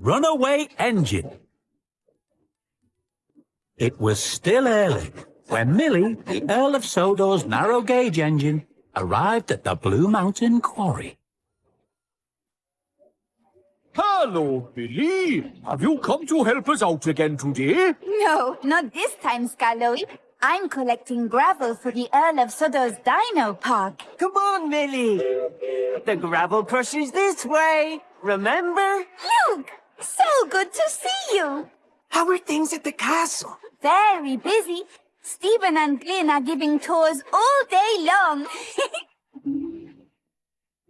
runaway engine. It was still early when Millie, the Earl of Sodor's narrow gauge engine, arrived at the Blue Mountain Quarry. Hello, Billy. Have you come to help us out again today? No, not this time, Scarloey. I'm collecting gravel for the Earl of Sodor's Dino Park. Come on, Millie. The gravel pusher's this way. Remember? Luke, so good to see you. How are things at the castle? Very busy. Stephen and Glynn are giving tours all day long.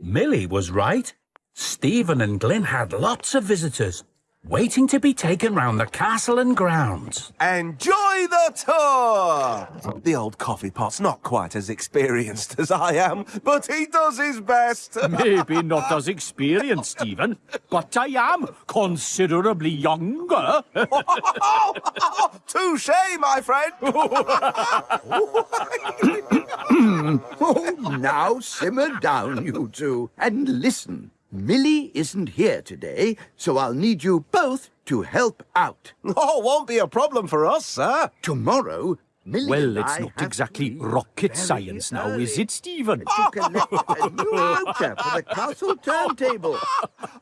Millie was right. Stephen and Glynn had lots of visitors, waiting to be taken round the castle and grounds. Enjoy the tour! The old coffee pot's not quite as experienced as I am, but he does his best. Maybe not as experienced, Stephen, but I am considerably younger. Touche, my friend. Oh, now simmer down, you two, and listen. Millie isn't here today, so I'll need you both to help out. Oh, won't be a problem for us, sir. Tomorrow, Millie well, it's I not exactly rocket very science now, is it, Stephen? To collect a new router for the castle turntable.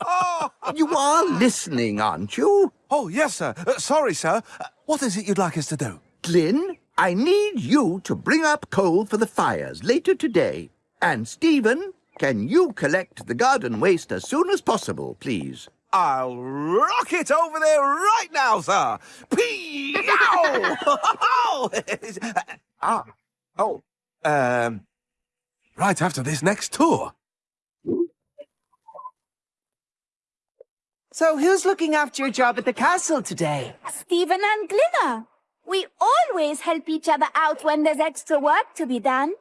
Oh, You are listening, aren't you? oh yes, sir. Uh, sorry, sir. Uh, what is it you'd like us to do? Glynn, I need you to bring up coal for the fires later today. And Stephen, can you collect the garden waste as soon as possible, please? I'll rock it over there right now, sir. Peow! ah, oh, um, right after this next tour. So who's looking after your job at the castle today? Stephen and Glinner. We always help each other out when there's extra work to be done.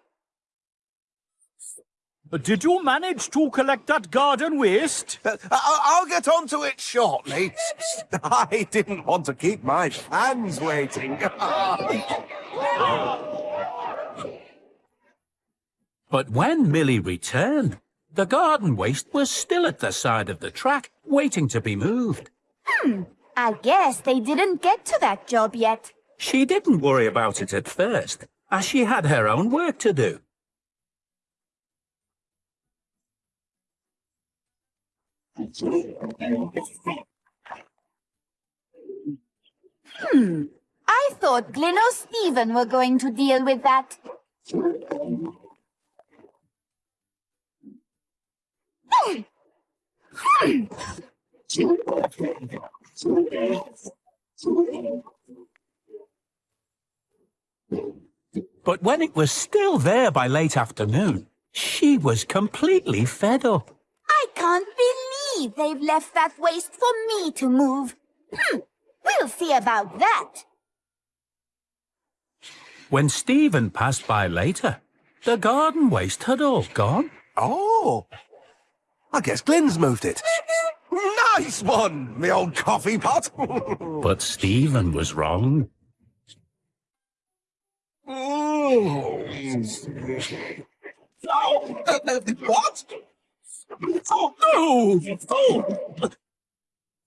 Did you manage to collect that garden waste? Uh, I- I'll get on to it shortly. I didn't want to keep my fans waiting. But when Millie returned, the garden waste was still at the side of the track, waiting to be moved. Hmm, I guess they didn't get to that job yet. She didn't worry about it at first, as she had her own work to do. Hmm. I thought Glynn or Stephen were going to deal with that. But when it was still there by late afternoon, she was completely fed up. I can't believe they've left that waste for me to move. Hmm, we'll see about that. When Stephen passed by later, the garden waste had all gone. oh, I guess Glynn's moved it. Nice one, the old coffee pot. But Stephen was wrong. Oh, uh, uh, what? Oh, oh, oh.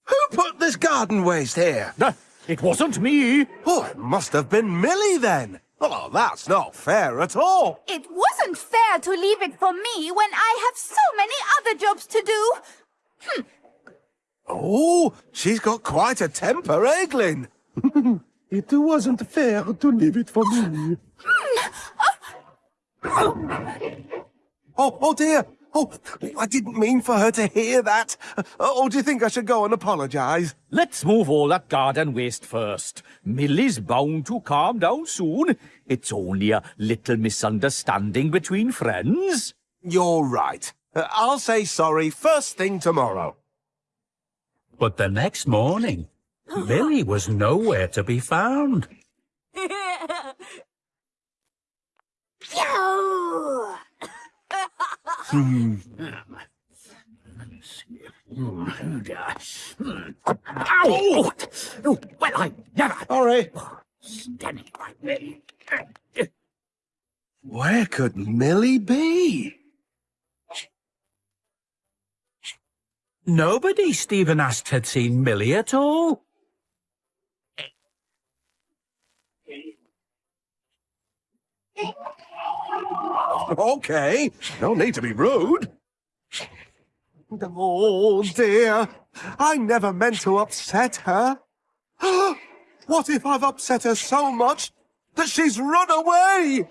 Who put this garden waste here? Uh, It wasn't me. Oh, it must have been Millie then. Oh, that's not fair at all. It wasn't fair to leave it for me when I have so many other jobs to do. Oh, she's got quite a temper, Glynn? It wasn't fair to leave it for me. Oh, oh dear. Oh, I didn't mean for her to hear that. Oh, do you think I should go and apologise? Let's move all that garden waste first. Millie's bound to calm down soon. It's only a little misunderstanding between friends. You're right. I'll say sorry first thing tomorrow. But the next morning, Millie was nowhere to be found. Yo! Ow! Oh, well, I never... Sorry. Standing like me. Where could Millie be? Nobody Stephen asked had seen Millie at all. Okay, no need to be rude. Oh dear. I never meant to upset her. what if I've upset her so much that she's run away?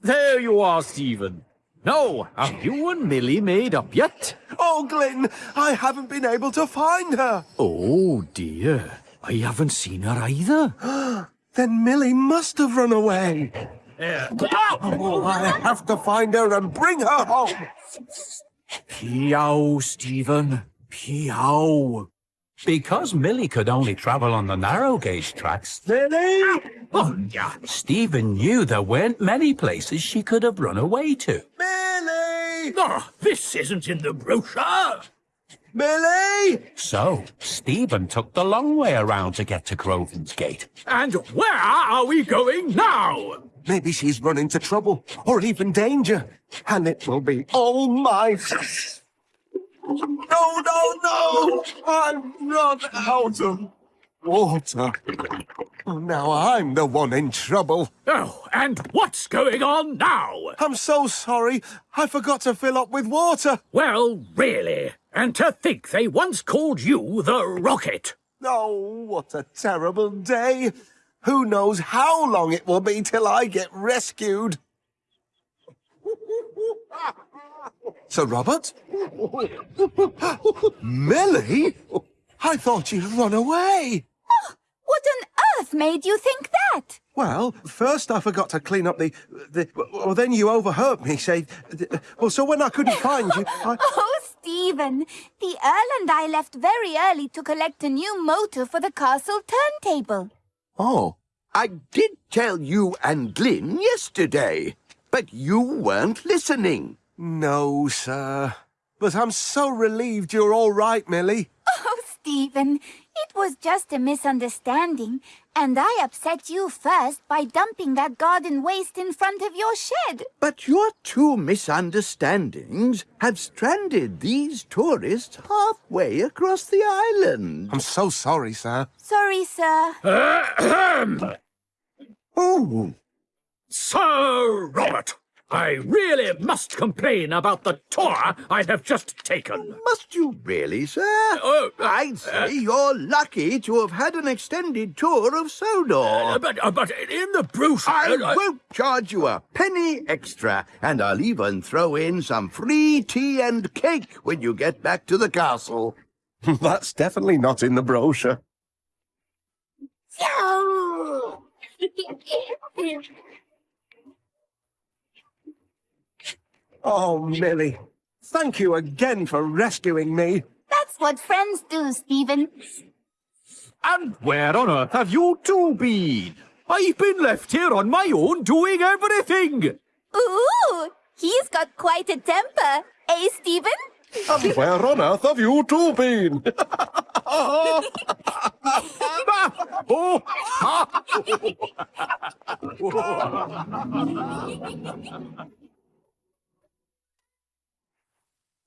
There you are, Stephen. Now, have you and Millie made up yet? Oh, Glynn, I haven't been able to find her. Oh, dear. I haven't seen her either. Then Millie must have run away. Oh, I have to find her and bring her home. Peow, Stephen. Peow. Because Millie could only travel on the narrow gauge tracks, Millie! Oh, yeah. Stephen knew there weren't many places she could have run away to. Millie! Oh, this isn't in the brochure. Millie! So, Stephen took the long way around to get to Groven's Gate. And where are we going now? Maybe she's run into trouble or even danger, and it will be all my. No, no, no! I'm run out of water. Now I'm the one in trouble. Oh, and what's going on now? I'm so sorry. I forgot to fill up with water. Well, really. And to think they once called you the Rocket. Oh, what a terrible day. Who knows how long it will be till I get rescued? Sir Robert? Millie? I thought you'd run away. Ah, what on earth made you think that? Well, first I forgot to clean up the... the well, then you overheard me say... Well, so when I couldn't find you, I... Oh, Stephen, the Earl and I left very early to collect a new motor for the castle turntable. Oh, I did tell you and Glynn yesterday, but you weren't listening. no, sir. But I'm so relieved you're all right, Millie. Stephen, it was just a misunderstanding, and I upset you first by dumping that garden waste in front of your shed. But your two misunderstandings have stranded these tourists halfway across the island. I'm so sorry, sir. Sorry, sir. Oh, Sir Robert, I really must complain about the tour I have just taken. Must you really, sir? Oh, uh, I'd say you're lucky to have had an extended tour of Sodor. Uh, but, uh, but in the brochure... I uh, won't charge you a penny extra, and I'll even throw in some free tea and cake when you get back to the castle. that's definitely not in the brochure. Oh, Millie, thank you again for rescuing me. That's what friends do, Stephen. And where on earth have you two been? I've been left here on my own doing everything. Ooh, he's got quite a temper. Eh, Stephen? And where on earth have you two been? oh,